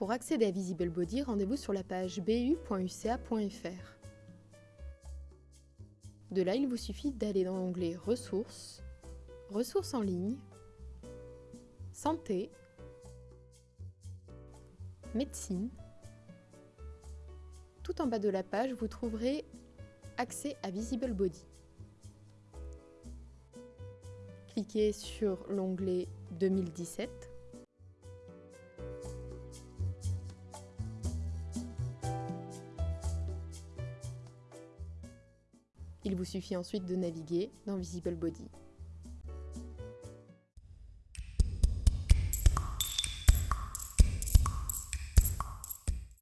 Pour accéder à Visible Body, rendez-vous sur la page bu.uca.fr. De là, il vous suffit d'aller dans l'onglet Ressources, Ressources en ligne, Santé, Médecine. Tout en bas de la page, vous trouverez Accès à Visible Body. Cliquez sur l'onglet 2017 Il vous suffit ensuite de naviguer dans Visible Body.